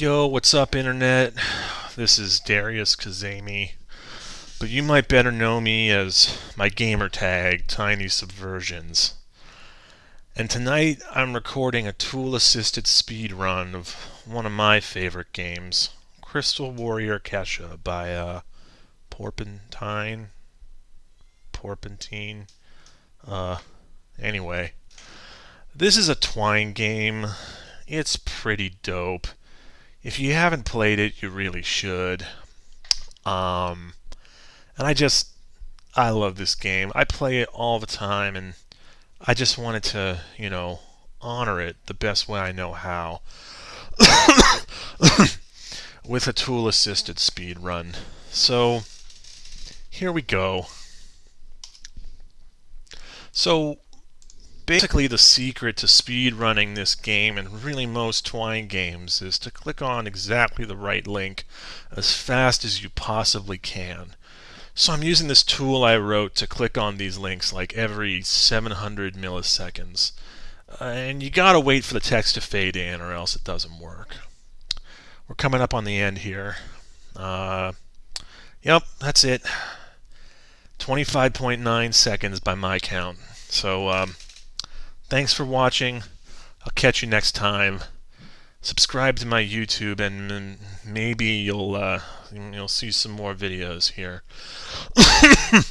Yo, what's up, Internet? This is Darius Kazemi, but you might better know me as my gamer tag, Tiny Subversions. And tonight I'm recording a tool assisted speedrun of one of my favorite games, Crystal Warrior Kesha by uh, Porpentine. Porpentine. Uh, anyway, this is a Twine game. It's pretty dope if you haven't played it, you really should. Um, and I just, I love this game. I play it all the time, and I just wanted to, you know, honor it the best way I know how. With a tool assisted speed run. So, here we go. So, basically the secret to speed running this game and really most Twine games is to click on exactly the right link as fast as you possibly can. So I'm using this tool I wrote to click on these links like every 700 milliseconds. Uh, and you gotta wait for the text to fade in or else it doesn't work. We're coming up on the end here. Uh, yep, that's it. 25.9 seconds by my count. So, um, Thanks for watching. I'll catch you next time. Subscribe to my YouTube, and maybe you'll uh, you'll see some more videos here.